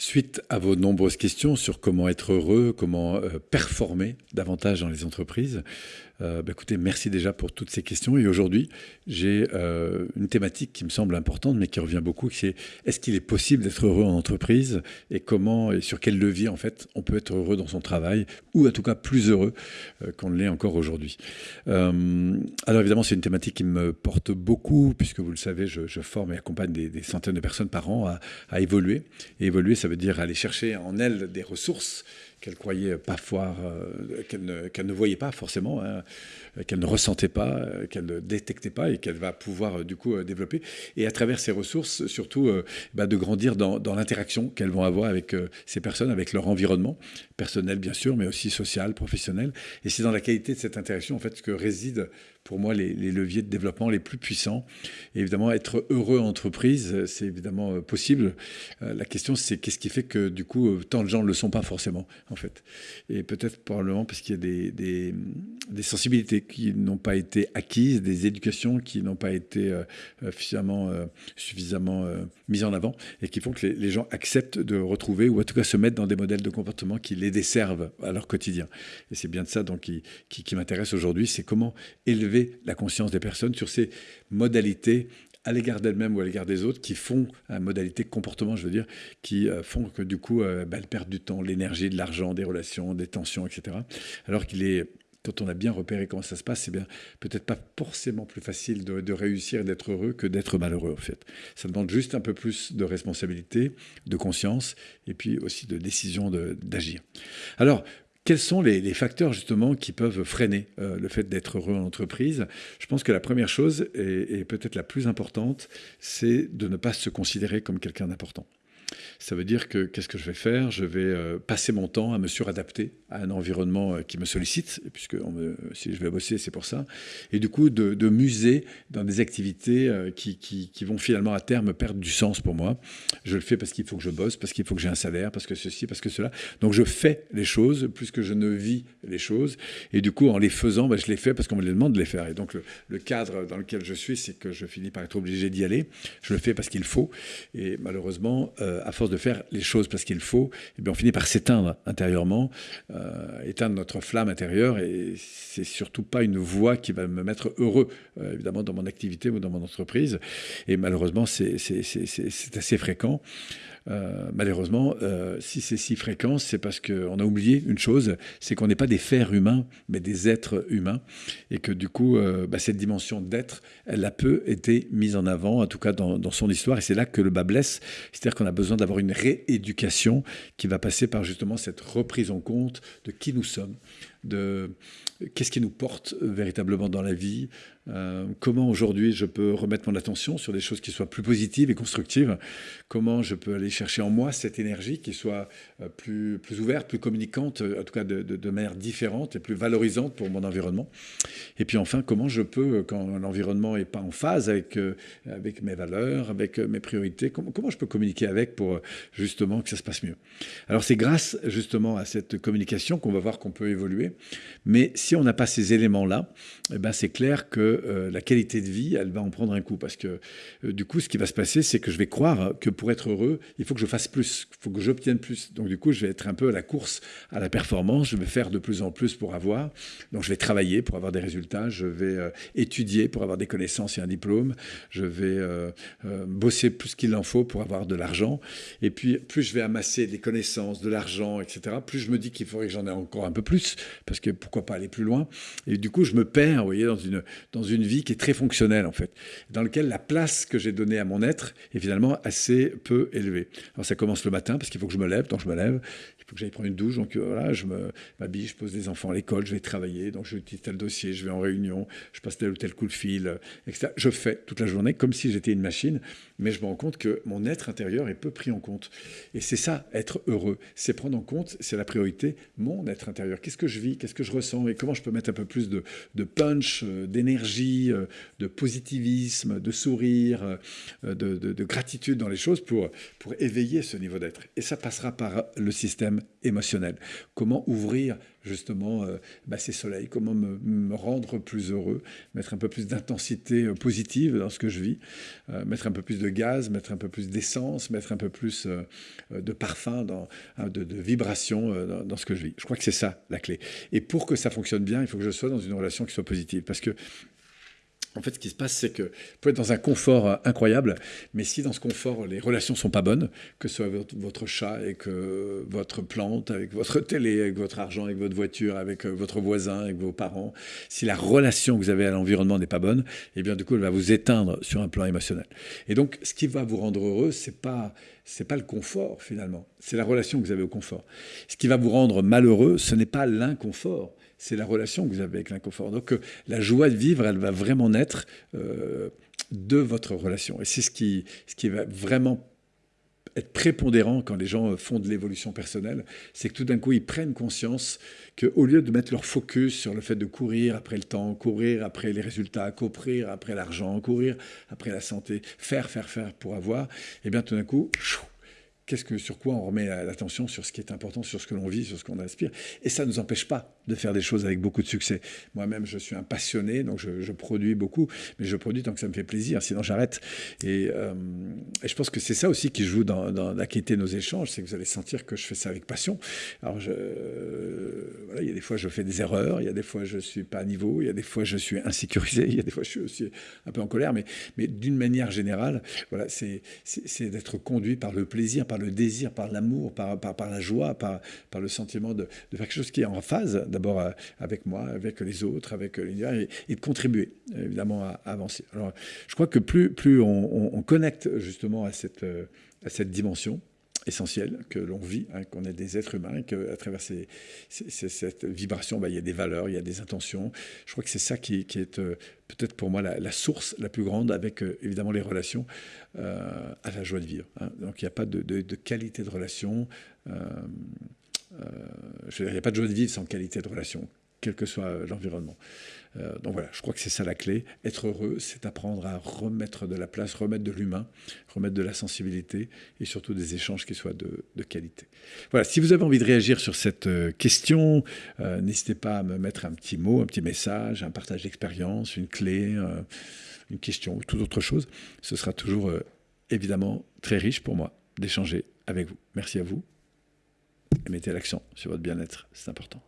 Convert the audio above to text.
Suite à vos nombreuses questions sur comment être heureux, comment euh, performer davantage dans les entreprises, euh, bah, écoutez, merci déjà pour toutes ces questions. Et aujourd'hui, j'ai euh, une thématique qui me semble importante, mais qui revient beaucoup, c'est est-ce qu'il est possible d'être heureux en entreprise et comment et sur quel levier en fait on peut être heureux dans son travail ou en tout cas plus heureux qu'on l'est encore aujourd'hui. alors évidemment, c'est une thématique qui me porte beaucoup puisque vous le savez, je, forme et accompagne des, centaines de personnes par an à, à évoluer. Et évoluer, ça veut dire aller chercher en elles des ressources qu'elle croyait parfois, euh, qu'elle ne, voyait pas forcément, hein, qu'elle ne ressentait pas, euh, qu'elle ne détectait pas et qu'elle va pouvoir euh, du coup développer. Et à travers ces ressources, surtout bah, de grandir dans, l'interaction qu'elles vont avoir avec ces personnes, avec leur environnement, personnel bien sûr, mais aussi social, professionnel. Et c'est dans la qualité de cette interaction en fait que réside pour moi les, leviers de développement les plus puissants. Et évidemment, être heureux en entreprise, c'est évidemment euh, possible. Euh, la question, c'est qu'est-ce qui fait que du coup, euh, tant de gens ne le sont pas forcément, en fait. Et peut-être probablement parce qu'il y a des, des, sensibilités qui n'ont pas été acquises, des éducations qui n'ont pas été suffisamment, suffisamment mises en avant et qui font que les, gens acceptent de retrouver ou en tout cas se mettre dans des modèles de comportement qui les desservent à leur quotidien. Et c'est bien de ça donc, qui, qui m'intéresse aujourd'hui, c'est comment élever la conscience des personnes sur ces modalités à l'égard d'elles-mêmes ou à l'égard des autres qui font, une modalité de comportement, je veux dire, qui euh, font que du coup, euh, bah, elles perdent du temps, l'énergie, de l'argent, des relations, des tensions, etc. Alors qu'il est quand on a bien repéré comment ça se passe, c'est bien peut-être pas forcément plus facile de, de réussir et d'être heureux que d'être malheureux, en fait. Ça demande juste un peu plus de responsabilité, de conscience, et puis aussi de décision d'agir. Alors, quels sont les, facteurs justement qui peuvent freiner euh, le fait d'être heureux en entreprise? Je pense que la première chose, et peut-être la plus importante, c'est de ne pas se considérer comme quelqu'un d'important. Ça veut dire que qu'est-ce que je vais faire? Je vais euh, passer mon temps à me suradapter à un environnement euh, qui me sollicite, puisque si je vais bosser, c'est pour ça. Et du coup, de, muser dans des activités euh, qui, qui, vont finalement à terme perdre du sens pour moi. Je le fais parce qu'il faut que je bosse, parce qu'il faut que j'ai un salaire, parce que ceci, parce que cela. Donc je fais les choses plus que je ne vis les choses. Et du coup, en les faisant, ben, je les fais parce qu'on me les demande de les faire. Et donc le, cadre dans lequel je suis, c'est que je finis par être obligé d'y aller. Je le fais parce qu'il faut. Et malheureusement, à force de faire les choses parce qu'il faut, eh bien on finit par s'éteindre intérieurement, euh, éteindre notre flamme intérieure. Et c'est surtout pas une voie qui va me mettre heureux, euh, évidemment, dans mon activité ou dans mon entreprise. Et malheureusement, c'est assez fréquent. Euh, malheureusement, euh, si c'est si fréquent, c'est parce qu'on a oublié une chose, c'est qu'on n'est pas des fers humains, mais des êtres humains, et que du coup, euh, bah, cette dimension d'être, elle a peu été mise en avant, en tout cas dans, dans son histoire, et c'est là que le bas blesse, c'est-à-dire qu'on a besoin d'avoir une rééducation qui va passer par justement cette reprise en compte de qui nous sommes, de qu'est-ce qui nous porte véritablement dans la vie, euh, comment aujourd'hui je peux remettre mon attention sur des choses qui soient plus positives et constructives, comment je peux aller chercher en moi cette énergie qui soit euh, plus, plus ouverte, plus communicante, en tout cas de, manière différente et plus valorisante pour mon environnement. Et puis enfin, comment je peux, quand l'environnement n'est pas en phase avec, euh, avec mes valeurs, avec mes priorités, comment je peux communiquer avec pour justement que ça se passe mieux. Alors c'est grâce justement à cette communication qu'on va voir qu'on peut évoluer, mais si on n'a pas ces éléments-là, eh ben c'est clair que euh, la qualité de vie, elle va en prendre un coup. Parce que euh, du coup, ce qui va se passer, c'est que je vais croire que pour être heureux, il faut que je fasse plus, il faut que j'obtienne plus. Donc du coup, je vais être un peu à la course, à la performance, je vais faire de plus en plus pour avoir. Donc je vais travailler pour avoir des résultats, je vais euh, étudier pour avoir des connaissances et un diplôme, je vais bosser plus qu'il en faut pour avoir de l'argent. Et puis, plus je vais amasser des connaissances, de l'argent, etc., plus je me dis qu'il faudrait que j'en ai encore un peu plus, parce que pourquoi pas aller plus loin. Et du coup, je me perds, vous voyez, dans une, dans une vie qui est très fonctionnelle en fait, dans laquelle la place que j'ai donnée à mon être est finalement assez peu élevée. Alors ça commence le matin parce qu'il faut que je me lève, donc je me lève, il faut que j'aille prendre une douche, donc euh, voilà, je m'habille, je pose des enfants à l'école, je vais travailler, donc je dis tel dossier, je vais en réunion, je passe tel ou tel coup de fil, euh, etc. Je fais toute la journée comme si j'étais une machine, mais je me rends compte que mon être intérieur est peu pris en compte. Et c'est ça, être heureux, c'est prendre en compte, c'est la priorité, mon être intérieur. Qu'est-ce que je vis, qu'est-ce que je ressens et comment je peux mettre un peu plus de, de punch, euh, d'énergie euh, de positivisme, de sourire, euh, de, gratitude dans les choses pour, pour éveiller ce niveau d'être. Et ça passera par le système problèmes émotionnels. Comment ouvrir justement euh, bah, ces soleils, comment me, rendre plus heureux, mettre un peu plus d'intensité euh, positive dans ce que je vis, euh, mettre un peu plus de gaz, mettre un peu plus d'essence, mettre un peu plus de parfum, hein, de, de, vibration dans, dans, ce que je vis. Je crois que c'est ça la clé. Et pour que ça fonctionne bien, il faut que je sois dans une relation qui soit positive. Parce que en fait, ce qui se passe, c'est que vous pouvez être dans un confort euh, incroyable, mais si dans ce confort, les relations sont pas bonnes, que ce soit votre, chat avec votre plante, avec votre télé, avec votre argent, avec votre voiture, avec euh, votre voisin, avec vos parents, si la relation que vous avez à l'environnement n'est pas bonne, eh bien, du coup, elle va vous éteindre sur un plan émotionnel. Et donc, ce qui va vous rendre heureux, c'est pas c'est pas le confort finalement, c'est la relation que vous avez au confort. Ce qui va vous rendre malheureux, ce n'est pas l'inconfort, c'est la relation que vous avez avec l'inconfort. Donc euh, la joie de vivre, elle va vraiment naître euh, de votre relation. Et c'est ce qui, ce qui va vraiment être prépondérant quand les gens font de l'évolution personnelle, c'est que tout d'un coup, ils prennent conscience qu'au lieu de mettre leur focus sur le fait de courir après le temps, courir après les résultats, courir après l'argent, courir après la santé, faire, faire, faire pour avoir, et eh bien tout d'un coup, qu'est-ce que, sur quoi on remet l'attention, sur ce qui est important, sur ce que l'on vit, sur ce qu'on aspire. Et ça ne nous empêche pas de faire des choses avec beaucoup de succès. Moi-même, je suis un passionné, donc je, produis beaucoup, mais je produis tant que ça me fait plaisir, sinon j'arrête. Et, euh, je pense que c'est ça aussi qui joue dans, la qualité de nos échanges, c'est que vous allez sentir que je fais ça avec passion. Alors, il y a des fois, je fais des erreurs, il y a des fois, je ne suis pas à niveau, il y a des fois, je suis insécurisé, il y a des fois, je suis aussi un peu en colère, mais, mais d'une manière générale, voilà, c'est d'être conduit par le plaisir, par le désir, par l'amour, par, par, la joie, par, par le sentiment de, faire quelque chose qui est en phase, d'abord euh, avec moi, avec les autres, avec l'univers, et, de contribuer évidemment à, avancer. Alors, je crois que plus, plus on, connecte justement à cette, euh, à cette dimension, essentielle que l'on vit, hein, qu'on est des êtres humains, qu'à travers cette vibration, bah, il y a des valeurs, il y a des intentions. Je crois que c'est ça qui, est euh, peut-être pour moi la, source la plus grande avec euh, évidemment les relations euh, à la joie de vivre. Hein. Donc il n'y a pas de, de, qualité de relation. je il n'y a pas de joie de vivre sans qualité de relation quel que soit l'environnement. Euh, donc voilà, je crois que c'est ça la clé. Être heureux, c'est apprendre à remettre de la place, remettre de l'humain, remettre de la sensibilité et surtout des échanges qui soient de, qualité. Voilà, si vous avez envie de réagir sur cette euh, question, euh, n'hésitez pas à me mettre un petit mot, un petit message, un partage d'expérience, une clé, une question ou toute autre chose. Ce sera toujours évidemment très riche pour moi d'échanger avec vous. Merci à vous et mettez l'accent sur votre bien-être, c'est important.